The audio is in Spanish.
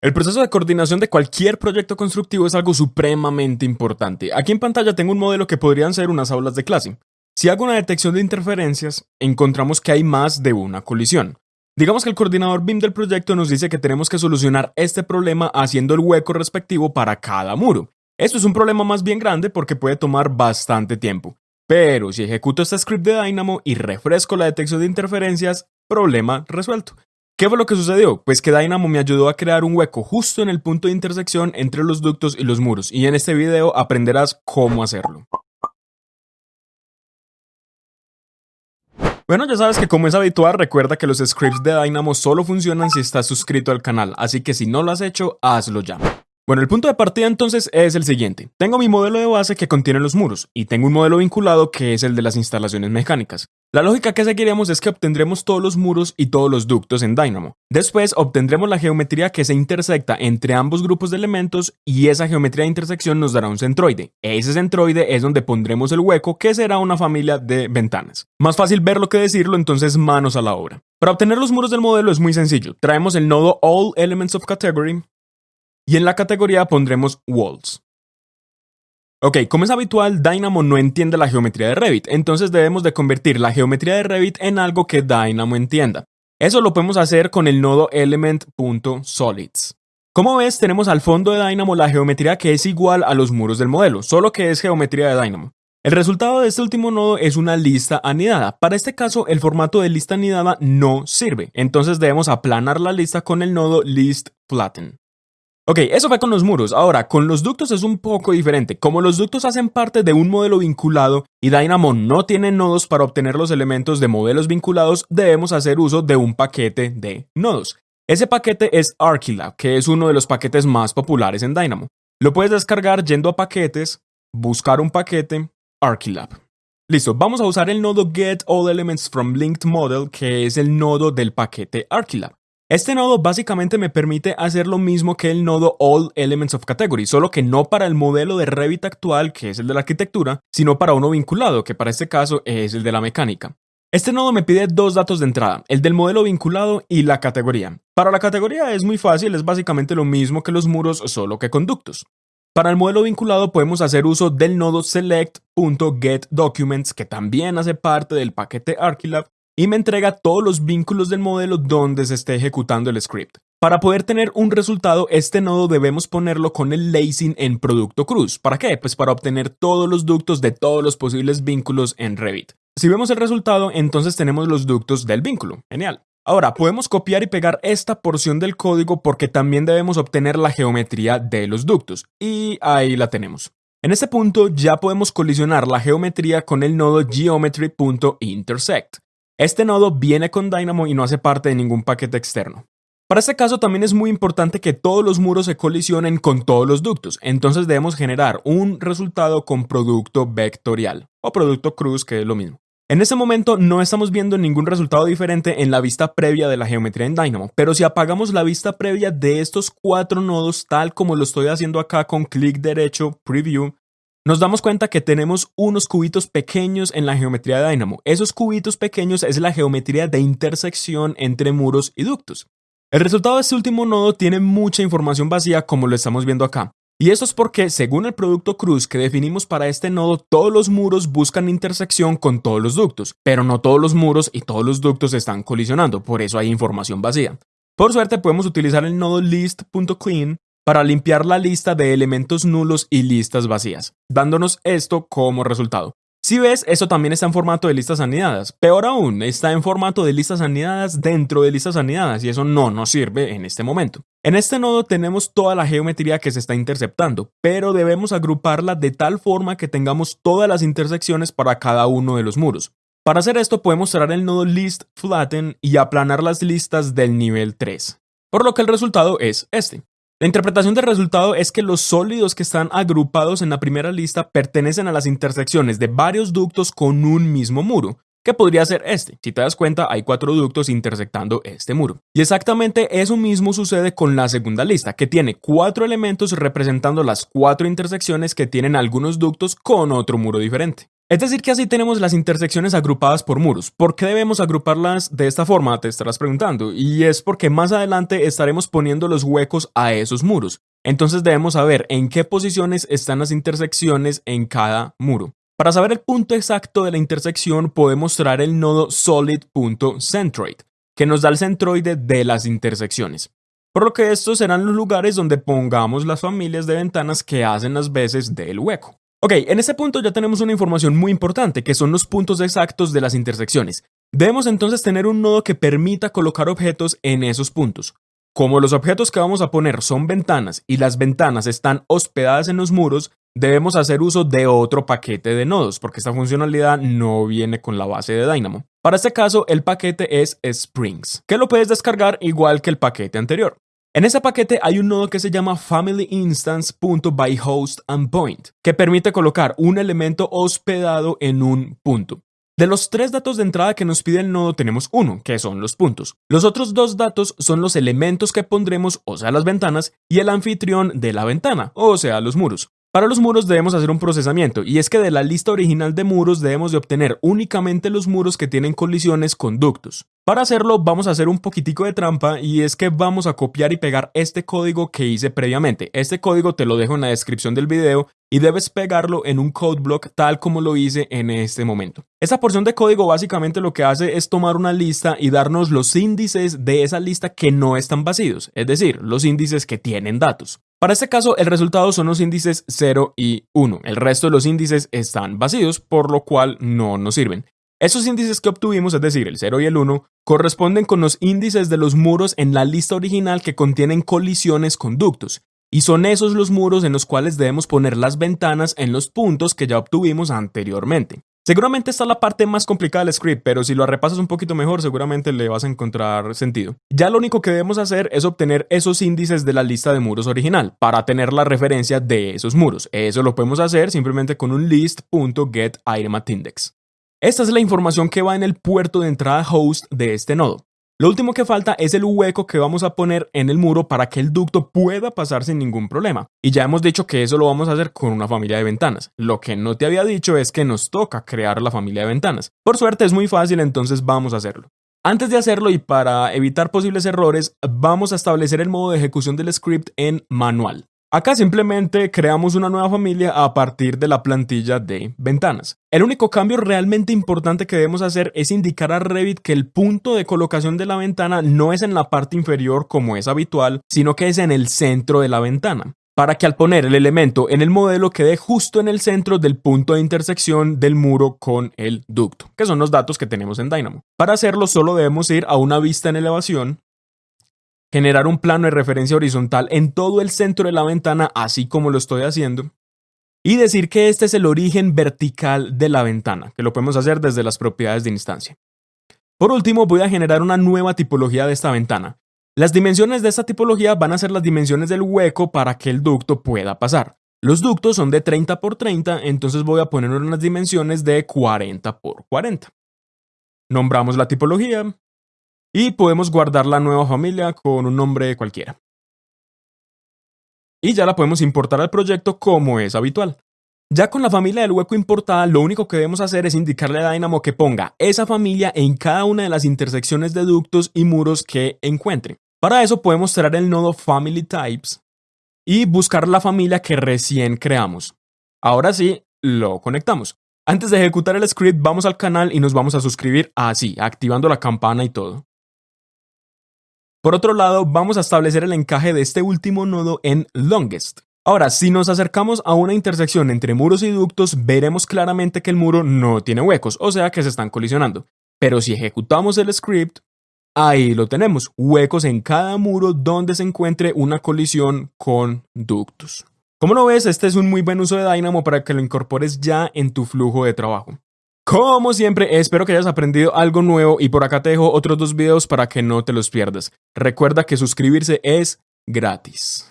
El proceso de coordinación de cualquier proyecto constructivo es algo supremamente importante. Aquí en pantalla tengo un modelo que podrían ser unas aulas de clase. Si hago una detección de interferencias, encontramos que hay más de una colisión. Digamos que el coordinador BIM del proyecto nos dice que tenemos que solucionar este problema haciendo el hueco respectivo para cada muro. Esto es un problema más bien grande porque puede tomar bastante tiempo. Pero si ejecuto este script de Dynamo y refresco la detección de interferencias, problema resuelto. ¿Qué fue lo que sucedió? Pues que Dynamo me ayudó a crear un hueco justo en el punto de intersección entre los ductos y los muros, y en este video aprenderás cómo hacerlo. Bueno, ya sabes que como es habitual, recuerda que los scripts de Dynamo solo funcionan si estás suscrito al canal, así que si no lo has hecho, hazlo ya. Bueno, el punto de partida entonces es el siguiente. Tengo mi modelo de base que contiene los muros y tengo un modelo vinculado que es el de las instalaciones mecánicas. La lógica que seguiremos es que obtendremos todos los muros y todos los ductos en Dynamo. Después obtendremos la geometría que se intersecta entre ambos grupos de elementos y esa geometría de intersección nos dará un centroide. Ese centroide es donde pondremos el hueco que será una familia de ventanas. Más fácil verlo que decirlo, entonces manos a la obra. Para obtener los muros del modelo es muy sencillo. Traemos el nodo All Elements of Category, y en la categoría pondremos Walls. Ok, como es habitual, Dynamo no entiende la geometría de Revit, entonces debemos de convertir la geometría de Revit en algo que Dynamo entienda. Eso lo podemos hacer con el nodo element.solids. Como ves, tenemos al fondo de Dynamo la geometría que es igual a los muros del modelo, solo que es geometría de Dynamo. El resultado de este último nodo es una lista anidada. Para este caso, el formato de lista anidada no sirve, entonces debemos aplanar la lista con el nodo listFlatten. Ok, eso fue con los muros. Ahora, con los ductos es un poco diferente. Como los ductos hacen parte de un modelo vinculado y Dynamo no tiene nodos para obtener los elementos de modelos vinculados, debemos hacer uso de un paquete de nodos. Ese paquete es Archilab, que es uno de los paquetes más populares en Dynamo. Lo puedes descargar yendo a paquetes, buscar un paquete, Archilab. Listo, vamos a usar el nodo Get All Elements from Linked Model, que es el nodo del paquete Archilab. Este nodo básicamente me permite hacer lo mismo que el nodo All Elements of Category, solo que no para el modelo de Revit actual, que es el de la arquitectura, sino para uno vinculado, que para este caso es el de la mecánica. Este nodo me pide dos datos de entrada, el del modelo vinculado y la categoría. Para la categoría es muy fácil, es básicamente lo mismo que los muros, solo que conductos. Para el modelo vinculado podemos hacer uso del nodo select.getDocuments, que también hace parte del paquete Archilab, y me entrega todos los vínculos del modelo donde se esté ejecutando el script. Para poder tener un resultado, este nodo debemos ponerlo con el lacing en producto cruz. ¿Para qué? Pues para obtener todos los ductos de todos los posibles vínculos en Revit. Si vemos el resultado, entonces tenemos los ductos del vínculo. Genial. Ahora, podemos copiar y pegar esta porción del código porque también debemos obtener la geometría de los ductos. Y ahí la tenemos. En este punto ya podemos colisionar la geometría con el nodo geometry.intersect. Este nodo viene con Dynamo y no hace parte de ningún paquete externo. Para este caso también es muy importante que todos los muros se colisionen con todos los ductos, entonces debemos generar un resultado con producto vectorial o producto cruz que es lo mismo. En este momento no estamos viendo ningún resultado diferente en la vista previa de la geometría en Dynamo, pero si apagamos la vista previa de estos cuatro nodos tal como lo estoy haciendo acá con clic derecho, preview, nos damos cuenta que tenemos unos cubitos pequeños en la geometría de Dynamo. Esos cubitos pequeños es la geometría de intersección entre muros y ductos. El resultado de este último nodo tiene mucha información vacía como lo estamos viendo acá. Y esto es porque, según el producto cruz que definimos para este nodo, todos los muros buscan intersección con todos los ductos, pero no todos los muros y todos los ductos están colisionando, por eso hay información vacía. Por suerte podemos utilizar el nodo list.clean para limpiar la lista de elementos nulos y listas vacías, dándonos esto como resultado. Si ves, eso también está en formato de listas anidadas. Peor aún, está en formato de listas anidadas dentro de listas anidadas y eso no nos sirve en este momento. En este nodo tenemos toda la geometría que se está interceptando, pero debemos agruparla de tal forma que tengamos todas las intersecciones para cada uno de los muros. Para hacer esto podemos cerrar el nodo list flatten y aplanar las listas del nivel 3. Por lo que el resultado es este. La interpretación del resultado es que los sólidos que están agrupados en la primera lista pertenecen a las intersecciones de varios ductos con un mismo muro, que podría ser este. Si te das cuenta, hay cuatro ductos intersectando este muro. Y exactamente eso mismo sucede con la segunda lista, que tiene cuatro elementos representando las cuatro intersecciones que tienen algunos ductos con otro muro diferente. Es decir, que así tenemos las intersecciones agrupadas por muros. ¿Por qué debemos agruparlas de esta forma? Te estarás preguntando. Y es porque más adelante estaremos poniendo los huecos a esos muros. Entonces debemos saber en qué posiciones están las intersecciones en cada muro. Para saber el punto exacto de la intersección podemos traer el nodo solid.centroid, que nos da el centroide de las intersecciones. Por lo que estos serán los lugares donde pongamos las familias de ventanas que hacen las veces del hueco. Ok, en este punto ya tenemos una información muy importante, que son los puntos exactos de las intersecciones. Debemos entonces tener un nodo que permita colocar objetos en esos puntos. Como los objetos que vamos a poner son ventanas y las ventanas están hospedadas en los muros, debemos hacer uso de otro paquete de nodos, porque esta funcionalidad no viene con la base de Dynamo. Para este caso, el paquete es Springs, que lo puedes descargar igual que el paquete anterior. En ese paquete hay un nodo que se llama FamilyInstance.byHostAndPoint, que permite colocar un elemento hospedado en un punto. De los tres datos de entrada que nos pide el nodo tenemos uno, que son los puntos. Los otros dos datos son los elementos que pondremos, o sea, las ventanas, y el anfitrión de la ventana, o sea, los muros. Para los muros debemos hacer un procesamiento, y es que de la lista original de muros debemos de obtener únicamente los muros que tienen colisiones con ductos. Para hacerlo vamos a hacer un poquitico de trampa y es que vamos a copiar y pegar este código que hice previamente. Este código te lo dejo en la descripción del video y debes pegarlo en un code block tal como lo hice en este momento. Esta porción de código básicamente lo que hace es tomar una lista y darnos los índices de esa lista que no están vacíos, es decir, los índices que tienen datos. Para este caso, el resultado son los índices 0 y 1. El resto de los índices están vacíos, por lo cual no nos sirven. Esos índices que obtuvimos, es decir, el 0 y el 1, corresponden con los índices de los muros en la lista original que contienen colisiones con ductos, y son esos los muros en los cuales debemos poner las ventanas en los puntos que ya obtuvimos anteriormente. Seguramente está la parte más complicada del script, pero si lo repasas un poquito mejor seguramente le vas a encontrar sentido. Ya lo único que debemos hacer es obtener esos índices de la lista de muros original para tener la referencia de esos muros. Eso lo podemos hacer simplemente con un list.getItemAtIndex. Esta es la información que va en el puerto de entrada host de este nodo. Lo último que falta es el hueco que vamos a poner en el muro para que el ducto pueda pasar sin ningún problema. Y ya hemos dicho que eso lo vamos a hacer con una familia de ventanas. Lo que no te había dicho es que nos toca crear la familia de ventanas. Por suerte es muy fácil, entonces vamos a hacerlo. Antes de hacerlo y para evitar posibles errores, vamos a establecer el modo de ejecución del script en manual. Acá simplemente creamos una nueva familia a partir de la plantilla de ventanas. El único cambio realmente importante que debemos hacer es indicar a Revit que el punto de colocación de la ventana no es en la parte inferior como es habitual, sino que es en el centro de la ventana para que al poner el elemento en el modelo quede justo en el centro del punto de intersección del muro con el ducto, que son los datos que tenemos en Dynamo. Para hacerlo solo debemos ir a una vista en elevación, generar un plano de referencia horizontal en todo el centro de la ventana, así como lo estoy haciendo, y decir que este es el origen vertical de la ventana, que lo podemos hacer desde las propiedades de instancia. Por último, voy a generar una nueva tipología de esta ventana. Las dimensiones de esta tipología van a ser las dimensiones del hueco para que el ducto pueda pasar. Los ductos son de 30 por 30, entonces voy a poner unas dimensiones de 40 por 40. Nombramos la tipología, y podemos guardar la nueva familia con un nombre cualquiera. Y ya la podemos importar al proyecto como es habitual. Ya con la familia del hueco importada, lo único que debemos hacer es indicarle a Dynamo que ponga esa familia en cada una de las intersecciones de ductos y muros que encuentre. Para eso podemos traer el nodo Family Types y buscar la familia que recién creamos. Ahora sí, lo conectamos. Antes de ejecutar el script, vamos al canal y nos vamos a suscribir así, activando la campana y todo. Por otro lado, vamos a establecer el encaje de este último nodo en longest. Ahora, si nos acercamos a una intersección entre muros y ductos, veremos claramente que el muro no tiene huecos, o sea que se están colisionando. Pero si ejecutamos el script, ahí lo tenemos, huecos en cada muro donde se encuentre una colisión con ductos. Como lo ves, este es un muy buen uso de Dynamo para que lo incorpores ya en tu flujo de trabajo. Como siempre, espero que hayas aprendido algo nuevo y por acá te dejo otros dos videos para que no te los pierdas. Recuerda que suscribirse es gratis.